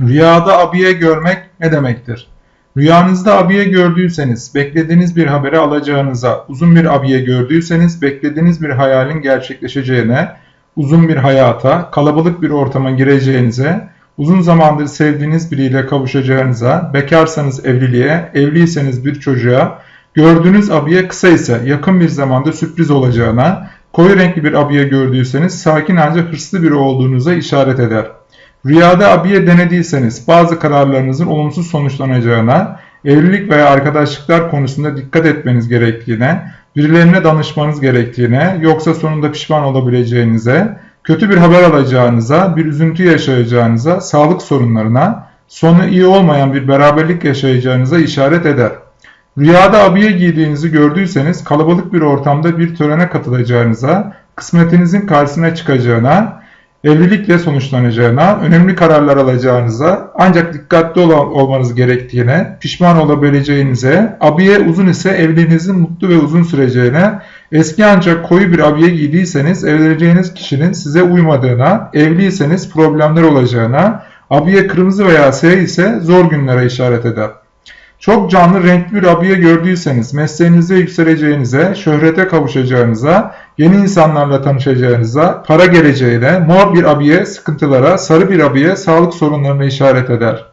Rüyada abiye görmek ne demektir? Rüyanızda abiye gördüyseniz, beklediğiniz bir haberi alacağınıza, uzun bir abiye gördüyseniz, beklediğiniz bir hayalin gerçekleşeceğine, uzun bir hayata, kalabalık bir ortama gireceğinize, uzun zamandır sevdiğiniz biriyle kavuşacağınıza, bekarsanız evliliğe, evliyseniz bir çocuğa, gördüğünüz abiye kısa ise yakın bir zamanda sürpriz olacağına, koyu renkli bir abiye gördüyseniz sakin ancak hırslı biri olduğunuza işaret eder. Rüyada abiye denediyseniz bazı kararlarınızın olumsuz sonuçlanacağına, evlilik veya arkadaşlıklar konusunda dikkat etmeniz gerektiğine, birilerine danışmanız gerektiğine, yoksa sonunda pişman olabileceğinize, kötü bir haber alacağınıza, bir üzüntü yaşayacağınıza, sağlık sorunlarına, sonu iyi olmayan bir beraberlik yaşayacağınıza işaret eder. Rüyada abiye giydiğinizi gördüyseniz kalabalık bir ortamda bir törene katılacağınıza, kısmetinizin karşısına çıkacağına, evlilikle sonuçlanacağına, önemli kararlar alacağınıza, ancak dikkatli ol olmanız gerektiğine, pişman olabileceğinize, abiye uzun ise evliliğinizin mutlu ve uzun süreceğine, eski ancak koyu bir abiye giydiyseniz evleneceğiniz kişinin size uymadığına, evliyseniz problemler olacağına, abiye kırmızı veya siyah ise zor günlere işaret eder. Çok canlı renkli abiye gördüyseniz mesleğinizde yükseleceğinize, şöhrete kavuşacağınıza, yeni insanlarla tanışacağınıza, para geleceğine, mor bir abiye sıkıntılara, sarı bir abiye sağlık sorunlarına işaret eder.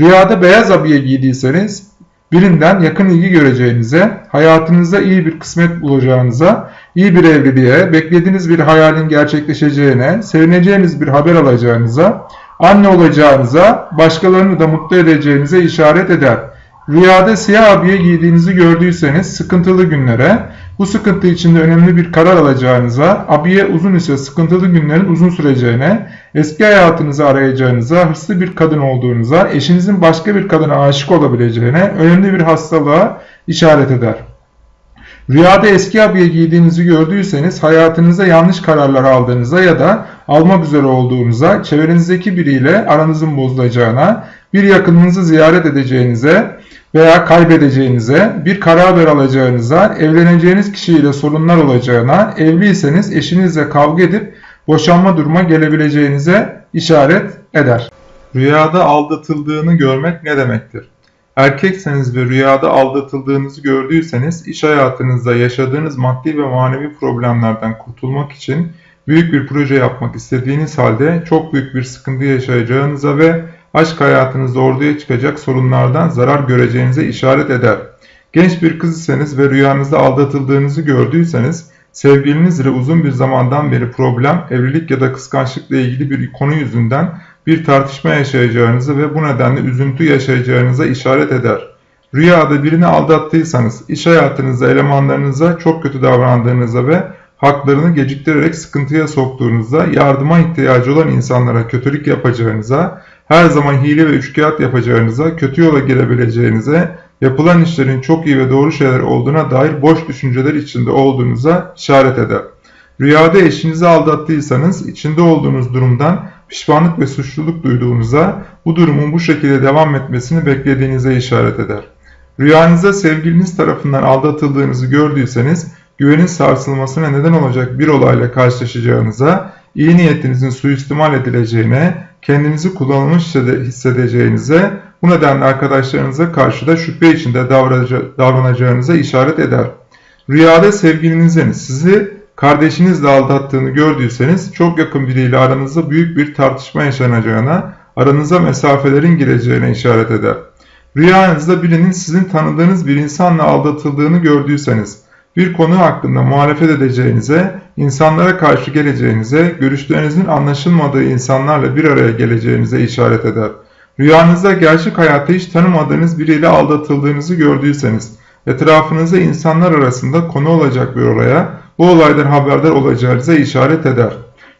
Rüyada beyaz abiye giydiyseniz birinden yakın ilgi göreceğinize, hayatınızda iyi bir kısmet bulacağınıza, iyi bir evliliğe, beklediğiniz bir hayalin gerçekleşeceğine, sevineceğiniz bir haber alacağınıza, anne olacağınıza, başkalarını da mutlu edeceğinize işaret eder. Rüyada siyah abiye giydiğinizi gördüyseniz sıkıntılı günlere, bu sıkıntı içinde önemli bir karar alacağınıza, abiye uzun ise sıkıntılı günlerin uzun süreceğine, eski hayatınızı arayacağınıza, hırslı bir kadın olduğunuza, eşinizin başka bir kadına aşık olabileceğine, önemli bir hastalığa işaret eder. Rüyada eski abiye giydiğinizi gördüyseniz hayatınıza yanlış kararlar aldığınıza ya da almak üzere olduğunuza, çevrenizdeki biriyle aranızın bozulacağına, bir yakınınızı ziyaret edeceğinize, veya kaybedeceğinize, bir karar alacağınıza, evleneceğiniz kişiyle sorunlar olacağına, evliyseniz eşinizle kavga edip boşanma duruma gelebileceğinize işaret eder. Rüyada aldatıldığını görmek ne demektir? Erkekseniz ve rüyada aldatıldığınızı gördüyseniz iş hayatınızda yaşadığınız maddi ve manevi problemlerden kurtulmak için büyük bir proje yapmak istediğiniz halde çok büyük bir sıkıntı yaşayacağınıza ve aşk hayatınızda ortaya çıkacak sorunlardan zarar göreceğinize işaret eder. Genç bir kız iseniz ve rüyanızda aldatıldığınızı gördüyseniz, sevgilinizle uzun bir zamandan beri problem, evlilik ya da kıskançlıkla ilgili bir konu yüzünden bir tartışma yaşayacağınızı ve bu nedenle üzüntü yaşayacağınıza işaret eder. Rüyada birini aldattıysanız, iş hayatınızda elemanlarınıza çok kötü davrandığınıza ve haklarını geciktirerek sıkıntıya soktuğunuzda, yardıma ihtiyacı olan insanlara kötülük yapacağınıza, her zaman hile ve üçkağıt yapacağınıza, kötü yola girebileceğinize, yapılan işlerin çok iyi ve doğru şeyler olduğuna dair boş düşünceler içinde olduğunuza işaret eder. Rüyada eşinizi aldattıysanız içinde olduğunuz durumdan pişmanlık ve suçluluk duyduğunuza, bu durumun bu şekilde devam etmesini beklediğinize işaret eder. Rüyanızda sevgiliniz tarafından aldatıldığınızı gördüyseniz, güvenin sarsılmasına neden olacak bir olayla karşılaşacağınıza, iyi niyetinizin suistimal edileceğine, kendinizi kullanılmış hissedeceğinize, bu nedenle arkadaşlarınıza karşı da şüphe içinde davranacağınıza işaret eder. Rüyada sevgilinizin sizi kardeşinizle aldattığını gördüyseniz çok yakın biriyle aranızda büyük bir tartışma yaşanacağına, aranıza mesafelerin gireceğine işaret eder. Rüyanızda birinin sizin tanıdığınız bir insanla aldatıldığını gördüyseniz, bir konu hakkında muhalefet edeceğinize, insanlara karşı geleceğinize, görüşlerinizin anlaşılmadığı insanlarla bir araya geleceğinize işaret eder. Rüyanızda gerçek hayatta hiç tanımadığınız biriyle aldatıldığınızı gördüyseniz, etrafınızda insanlar arasında konu olacak bir olaya, bu olaydan haberdar olacağınıza işaret eder.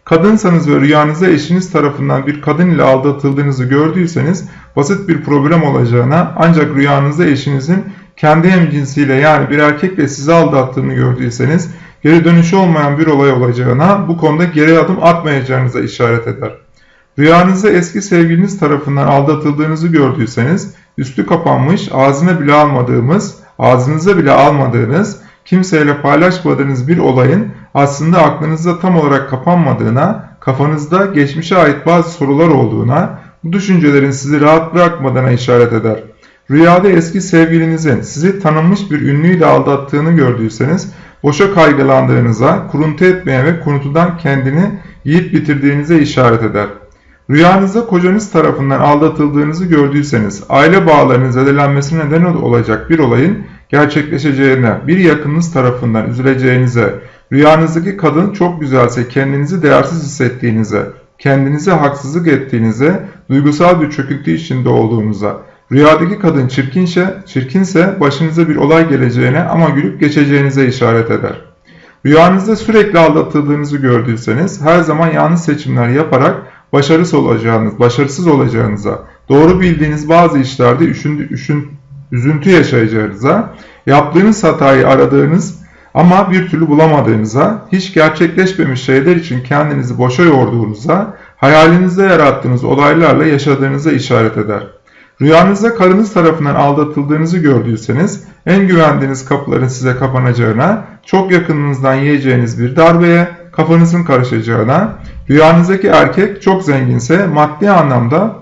Kadınsanız ve rüyanızda eşiniz tarafından bir kadın ile aldatıldığınızı gördüyseniz, basit bir problem olacağına ancak rüyanızda eşinizin kendi hemcinsiyle yani bir erkekle sizi aldattığını gördüyseniz geri dönüşü olmayan bir olay olacağına bu konuda geri adım atmayacağınıza işaret eder. Rüyanızda eski sevgiliniz tarafından aldatıldığınızı gördüyseniz üstü kapanmış ağzına bile almadığımız, ağzınıza bile almadığınız, kimseyle paylaşmadığınız bir olayın aslında aklınızda tam olarak kapanmadığına, kafanızda geçmişe ait bazı sorular olduğuna, bu düşüncelerin sizi rahat bırakmadığına işaret eder. Rüyada eski sevgilinizin sizi tanınmış bir ünlüyle aldattığını gördüyseniz boşa kaygılandığınıza, kuruntu etmeye ve kuruntudan kendini yiyip bitirdiğinize işaret eder. Rüyanızda kocanız tarafından aldatıldığınızı gördüyseniz, aile bağlarının zedelenmesine neden olacak bir olayın gerçekleşeceğine, bir yakınınız tarafından üzüleceğinize, rüyanızdaki kadın çok güzelse kendinizi değersiz hissettiğinize, kendinize haksızlık ettiğinize, duygusal bir çöküntü içinde olduğunuza, rüyadaki kadın çirkinse, çirkinse başınıza bir olay geleceğine ama gülüp geçeceğinize işaret eder. Rüyanızda sürekli aldatıldığınızı gördüyseniz her zaman yanlış seçimler yaparak başarısız olacağınız, başarısız olacağınıza, doğru bildiğiniz bazı işlerde üşündü, üşün, üzüntü yaşayacağınıza, yaptığınız hatayı aradığınız ama bir türlü bulamadığınıza, hiç gerçekleşmemiş şeyler için kendinizi boşa yorduğunuza, hayalinizde yarattığınız olaylarla yaşadığınıza işaret eder. Rüyanızda karınız tarafından aldatıldığınızı gördüyseniz, en güvendiğiniz kapıların size kapanacağına, çok yakınınızdan yiyeceğiniz bir darbeye, kafanızın karışacağına, rüyanızdaki erkek çok zenginse maddi anlamda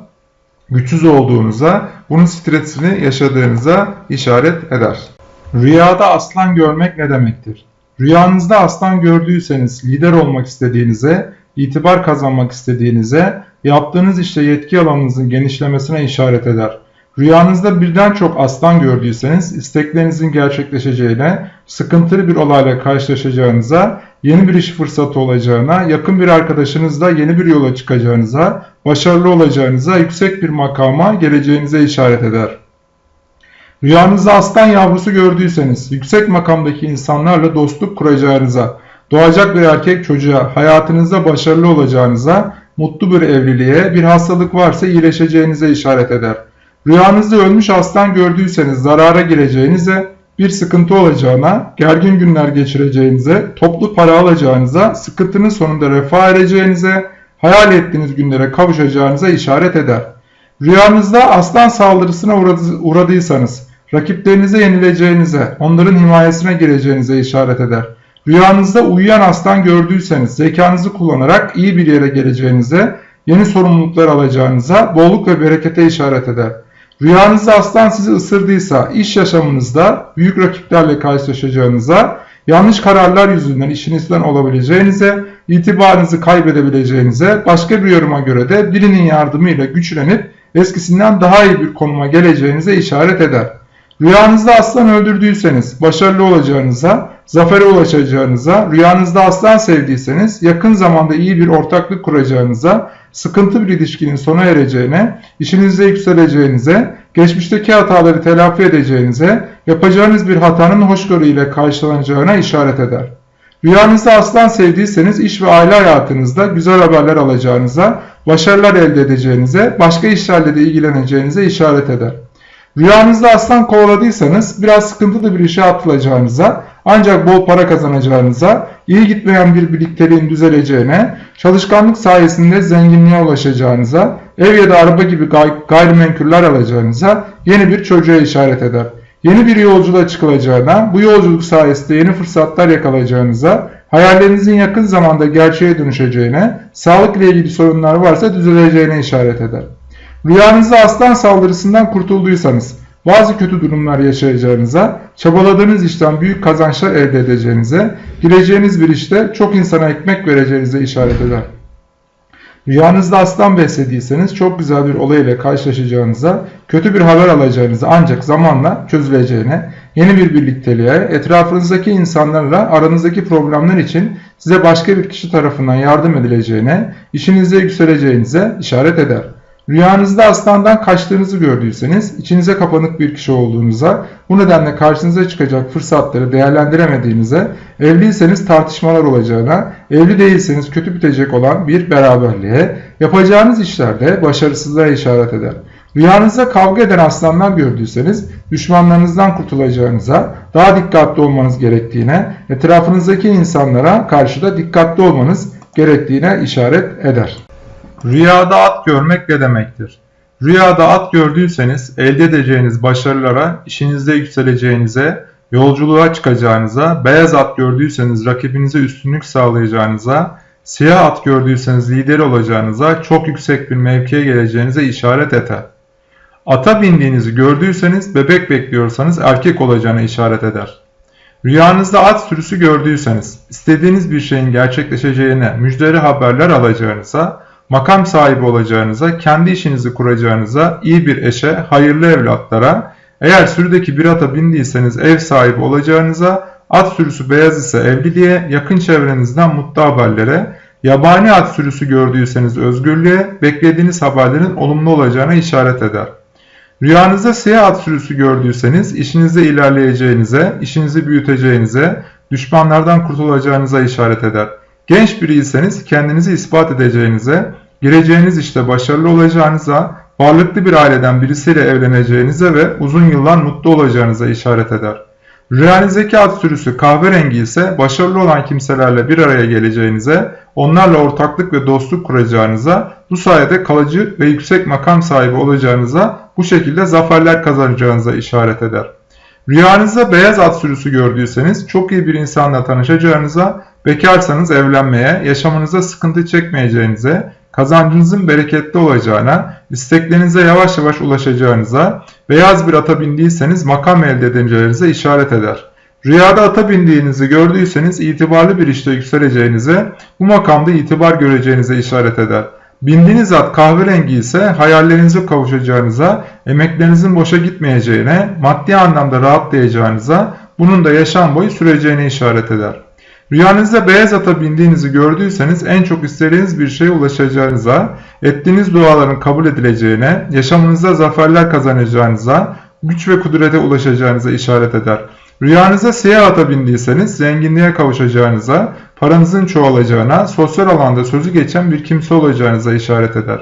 güçsüz olduğunuza, bunun stresini yaşadığınıza işaret eder. Rüyada aslan görmek ne demektir? Rüyanızda aslan gördüyseniz lider olmak istediğinize, itibar kazanmak istediğinize, yaptığınız işte yetki alanınızın genişlemesine işaret eder. Rüyanızda birden çok aslan gördüyseniz isteklerinizin gerçekleşeceğine, sıkıntılı bir olayla karşılaşacağınıza, yeni bir iş fırsatı olacağına, yakın bir arkadaşınızla yeni bir yola çıkacağınıza, başarılı olacağınıza, yüksek bir makama geleceğinize işaret eder. Rüyanızda aslan yavrusu gördüyseniz, yüksek makamdaki insanlarla dostluk kuracağınıza, doğacak bir erkek çocuğa, hayatınızda başarılı olacağınıza, mutlu bir evliliğe, bir hastalık varsa iyileşeceğinize işaret eder. Rüyanızda ölmüş aslan gördüyseniz zarara gireceğinize, bir sıkıntı olacağına, gergin günler geçireceğinize, toplu para alacağınıza, sıkıntının sonunda refah ereceğinize, hayal ettiğiniz günlere kavuşacağınıza işaret eder. Rüyanızda aslan saldırısına uğradıysanız, rakiplerinize yenileceğinize, onların himayesine gireceğinize işaret eder. Rüyanızda uyuyan aslan gördüyseniz zekanızı kullanarak iyi bir yere geleceğinize, yeni sorumluluklar alacağınıza, bolluk ve berekete işaret eder. Rüyanızda aslan sizi ısırdıysa iş yaşamınızda büyük rakiplerle karşılaşacağınıza, yanlış kararlar yüzünden işinizden olabileceğinize, itibarınızı kaybedebileceğinize, başka bir yoruma göre de birinin yardımıyla güçlenip eskisinden daha iyi bir konuma geleceğinize işaret eder. Rüyanızda aslan öldürdüyseniz başarılı olacağınıza, zafere ulaşacağınıza, rüyanızda aslan sevdiyseniz yakın zamanda iyi bir ortaklık kuracağınıza, sıkıntı bir ilişkinin sona ereceğine, işinizde yükseleceğinize, geçmişteki hataları telafi edeceğinize, yapacağınız bir hatanın hoşgörü ile karşılanacağına işaret eder. Rüyanızda aslan sevdiyseniz iş ve aile hayatınızda güzel haberler alacağınıza, başarılar elde edeceğinize, başka işlerle de ilgileneceğinize işaret eder. Rüyanızda aslan kovaladıysanız biraz sıkıntılı bir işe atılacağınıza, ancak bol para kazanacağınıza, iyi gitmeyen bir birlikteliğin düzeleceğine, çalışkanlık sayesinde zenginliğe ulaşacağınıza, ev ya da araba gibi gay gayrimenkuller alacağınıza, yeni bir çocuğa işaret eder. Yeni bir yolculuğa çıkılacağına, bu yolculuk sayesinde yeni fırsatlar yakalayacağınıza, hayallerinizin yakın zamanda gerçeğe dönüşeceğine, sağlık ile ilgili sorunlar varsa düzeleceğine işaret eder. Rüyanızda aslan saldırısından kurtulduysanız, bazı kötü durumlar yaşayacağınıza, çabaladığınız işten büyük kazançlar elde edeceğinize, gireceğiniz bir işte çok insana ekmek vereceğinize işaret eder. Rüyanızda aslan beslediyseniz çok güzel bir olay ile karşılaşacağınıza, kötü bir haber alacağınıza ancak zamanla çözüleceğine, yeni bir birlikteliğe, etrafınızdaki insanlarla aranızdaki problemler için size başka bir kişi tarafından yardım edileceğine, işinizde yükseleceğinize işaret eder. Rüyanızda aslandan kaçtığınızı gördüyseniz, içinize kapanık bir kişi olduğunuza, bu nedenle karşınıza çıkacak fırsatları değerlendiremediğinize, evliyseniz tartışmalar olacağına, evli değilseniz kötü bitecek olan bir beraberliğe, yapacağınız işlerde başarısızlığa işaret eder. Rüyanızda kavga eden aslanlar gördüyseniz, düşmanlarınızdan kurtulacağınıza, daha dikkatli olmanız gerektiğine, etrafınızdaki insanlara karşı da dikkatli olmanız gerektiğine işaret eder. Rüyada at görmek ne demektir? Rüyada at gördüyseniz elde edeceğiniz başarılara, işinizde yükseleceğinize, yolculuğa çıkacağınıza, beyaz at gördüyseniz rakibinize üstünlük sağlayacağınıza, Siyah at gördüyseniz lider olacağınıza, çok yüksek bir mevkiye geleceğinize işaret eder. Ata bindiğinizi gördüyseniz, bebek bekliyorsanız erkek olacağına işaret eder. Rüyanızda at sürüsü gördüyseniz, istediğiniz bir şeyin gerçekleşeceğine, müjdeli haberler alacağınıza, makam sahibi olacağınıza, kendi işinizi kuracağınıza, iyi bir eşe, hayırlı evlatlara, eğer sürüdeki bir ata bindiyseniz ev sahibi olacağınıza, at sürüsü beyaz ise evliliğe, yakın çevrenizden mutlu haberlere, yabani at sürüsü gördüyseniz özgürlüğe, beklediğiniz haberlerin olumlu olacağına işaret eder. Rüyanızda siyah at sürüsü gördüyseniz işinizde ilerleyeceğinize, işinizi büyüteceğinize, düşmanlardan kurtulacağınıza işaret eder. Genç biriyseniz kendinizi ispat edeceğinize, gireceğiniz işte başarılı olacağınıza, varlıklı bir aileden birisiyle evleneceğinize ve uzun yıllar mutlu olacağınıza işaret eder. Rüyanızdaki at sürüsü kahverengi ise başarılı olan kimselerle bir araya geleceğinize, onlarla ortaklık ve dostluk kuracağınıza, bu sayede kalıcı ve yüksek makam sahibi olacağınıza, bu şekilde zaferler kazanacağınıza işaret eder. Rüyanızda beyaz at sürüsü gördüyseniz çok iyi bir insanla tanışacağınıza, bekarsanız evlenmeye, yaşamınıza sıkıntı çekmeyeceğinize, kazancınızın bereketli olacağına, isteklerinize yavaş yavaş ulaşacağınıza, beyaz bir ata bindiyseniz makam elde edeceğinize işaret eder. Rüyada ata bindiğinizi gördüyseniz itibarlı bir işte yükseleceğinize, bu makamda itibar göreceğinize işaret eder. Bindiğiniz at kahverengi ise hayallerinize kavuşacağınıza, emeklerinizin boşa gitmeyeceğine, maddi anlamda rahatlayacağınıza, bunun da yaşam boyu süreceğine işaret eder. Rüyanızda beyaz ata bindiğinizi gördüyseniz en çok istediğiniz bir şeye ulaşacağınıza, ettiğiniz duaların kabul edileceğine, yaşamınızda zaferler kazanacağınıza, güç ve kudrete ulaşacağınıza işaret eder. Rüyanızda siyah ata bindiyseniz zenginliğe kavuşacağınıza, paranızın çoğalacağına, sosyal alanda sözü geçen bir kimse olacağınıza işaret eder.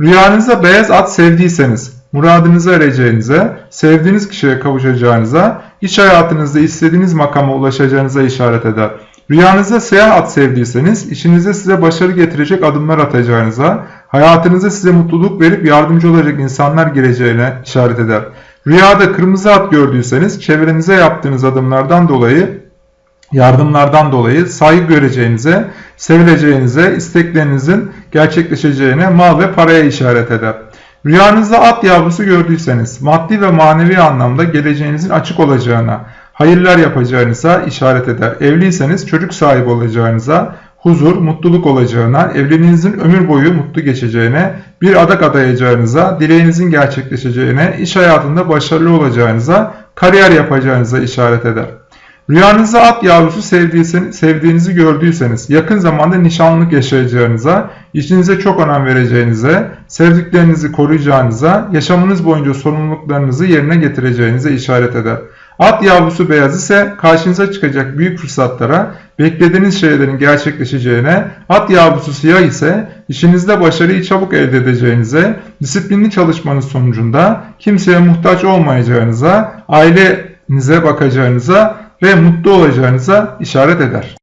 Rüyanızda beyaz at sevdiyseniz, muradınıza ereceğinize, sevdiğiniz kişiye kavuşacağınıza, iş hayatınızda istediğiniz makama ulaşacağınıza işaret eder. Rüyanızda siyah at sevdiyseniz, işinizde size başarı getirecek adımlar atacağınıza, hayatınızda size mutluluk verip yardımcı olacak insanlar gireceğine işaret eder. Rüyada kırmızı at gördüyseniz, çevrenize yaptığınız adımlardan dolayı, yardımlardan dolayı saygı göreceğinize, sevileceğinize, isteklerinizin gerçekleşeceğine, mal ve paraya işaret eder. Rüyanızda at yavrusu gördüyseniz, maddi ve manevi anlamda geleceğinizin açık olacağına, hayırlar yapacağınıza işaret eder. Evliyseniz çocuk sahibi olacağınıza, huzur, mutluluk olacağına, evliliğinizin ömür boyu mutlu geçeceğine, bir adak adayacağınıza, dileğinizin gerçekleşeceğine, iş hayatında başarılı olacağınıza, kariyer yapacağınıza işaret eder. Rüyanızda at yavrusu sevdiğinizi gördüyseniz, yakın zamanda nişanlılık yaşayacağınıza, işinize çok önem vereceğinize, sevdiklerinizi koruyacağınıza, yaşamınız boyunca sorumluluklarınızı yerine getireceğinize işaret eder. At yavrusu beyaz ise karşınıza çıkacak büyük fırsatlara, beklediğiniz şeylerin gerçekleşeceğine, at yavrusu siyah ise işinizde başarıyı çabuk elde edeceğinize, disiplinli çalışmanız sonucunda kimseye muhtaç olmayacağınıza, ailenize bakacağınıza ve mutlu olacağınıza işaret eder.